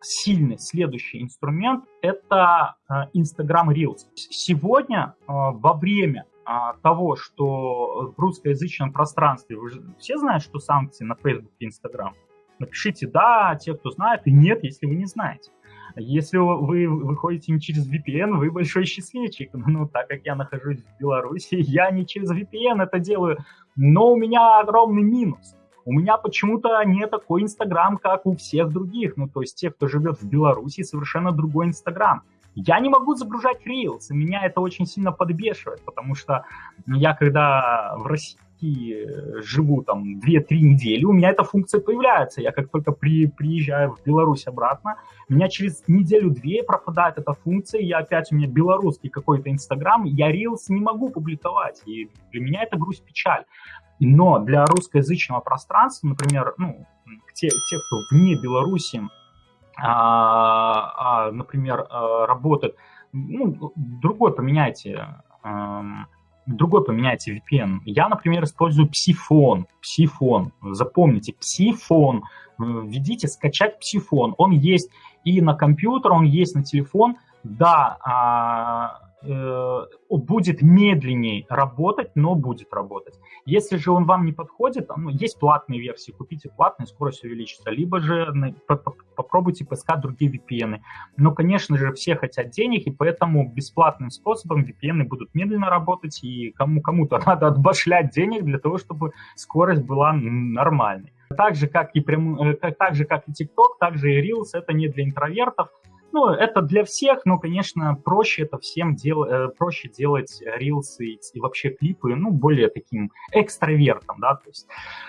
сильный следующий инструмент – это Instagram Reels. Сегодня во время того, что в русскоязычном пространстве, вы же все знают, что санкции на Facebook и Instagram? Напишите «да», те, кто знает, и «нет», если вы не знаете. Если вы выходите не через VPN, вы большой счастливчик. Ну, так как я нахожусь в Беларуси, я не через VPN это делаю, но у меня огромный минус. У меня почему-то не такой Инстаграм, как у всех других. Ну, то есть те, кто живет в Беларуси, совершенно другой Инстаграм. Я не могу загружать Reels, и меня это очень сильно подбешивает, потому что я когда в России Э, живу там 2-3 недели, у меня эта функция появляется. Я как только при, приезжаю в Беларусь обратно, у меня через неделю-две пропадает эта функция, я опять у меня белорусский какой-то Инстаграм, я Reels не могу публиковать, и для меня это грусть печаль. Но для русскоязычного пространства, например, ну, те, те кто вне Беларуси, а, а, например, а, работают, ну, другой поменяйте, а, другой поменяйте VPN. Я, например, использую Psifon. Psifon. Запомните, Psifon. Введите скачать Psifon. Он есть и на компьютер, он есть на телефон. Да, а, Э, будет медленнее работать, но будет работать. Если же он вам не подходит, ну, есть платные версии, купите платные, скорость увеличится, либо же попробуйте поискать другие VPN. Но, конечно же, все хотят денег, и поэтому бесплатным способом VPN будут медленно работать, и кому кому-то надо отбашлять денег для того, чтобы скорость была нормальной. Так же, как и, прям, э, так же, как и TikTok, также и Reels, это не для интровертов, ну, это для всех, но, конечно, проще это всем дел, э, проще делать рилсы и вообще клипы, ну, более таким экстравертом, да, то есть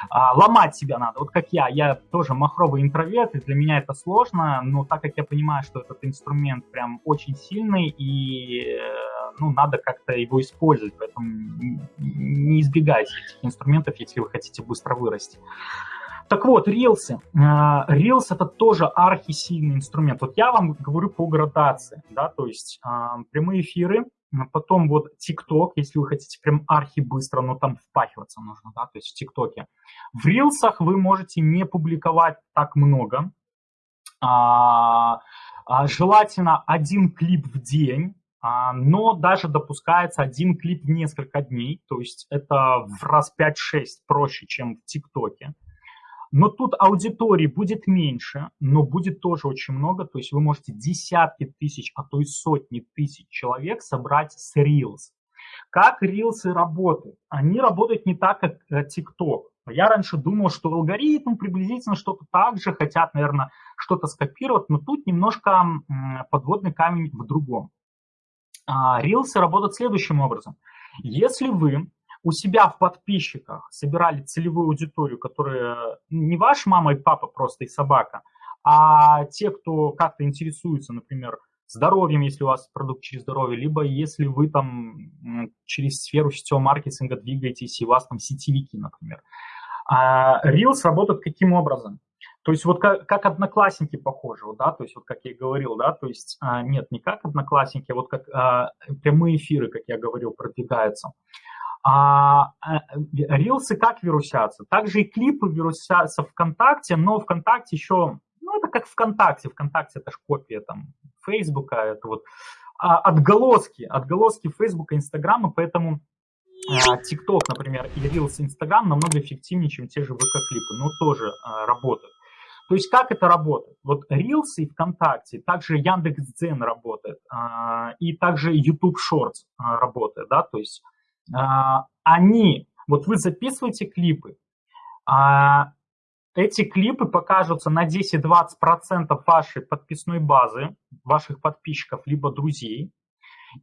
а, ломать себя надо. Вот как я, я тоже махровый интроверт, и для меня это сложно, но так как я понимаю, что этот инструмент прям очень сильный, и, э, ну, надо как-то его использовать, поэтому не избегайте этих инструментов, если вы хотите быстро вырасти. Так вот, рилсы. Reels это тоже архисильный инструмент. Вот я вам говорю по градации, да, то есть а, прямые эфиры, потом вот ТикТок, если вы хотите прям архи быстро, но там впахиваться нужно, да, то есть в ТикТоке. В рилсах вы можете не публиковать так много. А, а, желательно один клип в день, но даже допускается один клип в несколько дней, то есть это в раз 5-6 проще, чем в ТикТоке. Но тут аудитории будет меньше, но будет тоже очень много. То есть вы можете десятки тысяч, а то и сотни тысяч человек собрать с Reels. Как Reels работают? Они работают не так, как э, TikTok. Я раньше думал, что алгоритм приблизительно что-то так же, хотят, наверное, что-то скопировать, но тут немножко подводный камень в другом. Рилсы а, работают следующим образом. Если вы у себя в подписчиках собирали целевую аудиторию, которая не ваша мама и папа просто и собака, а те, кто как-то интересуется, например, здоровьем, если у вас продукт через здоровье, либо если вы там через сферу сетевого маркетинга двигаетесь, и у вас там сетевики, например. А Reels работает каким образом? То есть вот как, как одноклассники похожи, да, то есть вот как я и говорил, да, то есть а, нет, не как одноклассники, а вот как а, прямые эфиры, как я говорил, продвигаются. А, а рилсы как вирусятся? Также и клипы вирусятся ВКонтакте, но ВКонтакте еще, ну это как ВКонтакте, ВКонтакте это же копия там Фейсбука, это вот а, отголоски, отголоски Фейсбука, Инстаграма, поэтому а, ТикТок, например, и Reels Инстаграм намного эффективнее, чем те же ВК-клипы, но тоже а, работают. То есть как это работает? Вот Reels и ВКонтакте, также Яндекс.Дзен работает, а, и также YouTube Shorts а, работает, да, то есть а, они, вот вы записываете клипы, а эти клипы покажутся на 10-20% вашей подписной базы, ваших подписчиков, либо друзей.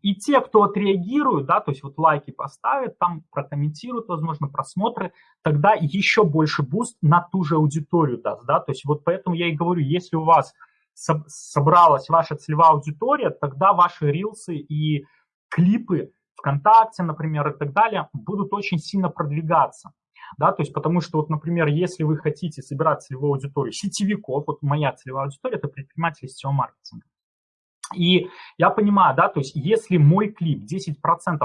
И те, кто отреагируют, да, то есть вот лайки поставят, там прокомментируют, возможно, просмотры, тогда еще больше boost на ту же аудиторию даст, да, то есть вот поэтому я и говорю, если у вас собралась ваша целевая аудитория, тогда ваши рилсы и клипы ВКонтакте, например, и так далее, будут очень сильно продвигаться. Да, то есть потому что, вот, например, если вы хотите собирать целевую аудиторию сетевиков, вот моя целевая аудитория – это предприниматели сетевого маркетинга. И я понимаю, да, то есть если мой клип 10%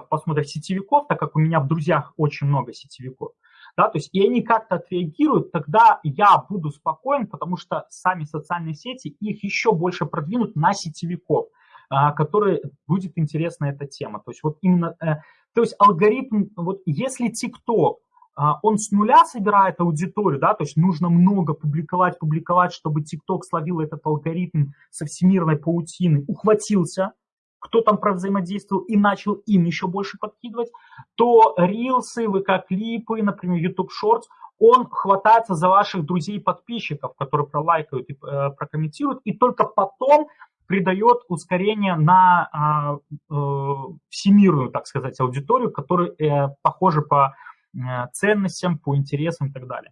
посмотрят сетевиков, так как у меня в друзьях очень много сетевиков, да, то есть и они как-то отреагируют, тогда я буду спокоен, потому что сами социальные сети их еще больше продвинут на сетевиков, а, которые будет интересна эта тема. То есть вот именно, э, то есть алгоритм, вот если TikTok, а, он с нуля собирает аудиторию, да, то есть нужно много публиковать, публиковать, чтобы TikTok словил этот алгоритм со всемирной паутины, ухватился, кто там взаимодействовал и начал им еще больше подкидывать, то рилсы, ВК-клипы, например, YouTube Shorts, он хватается за ваших друзей-подписчиков, которые пролайкают и э, прокомментируют, и только потом придает ускорение на э, э, всемирную, так сказать, аудиторию, которая э, похожа по э, ценностям, по интересам и так далее.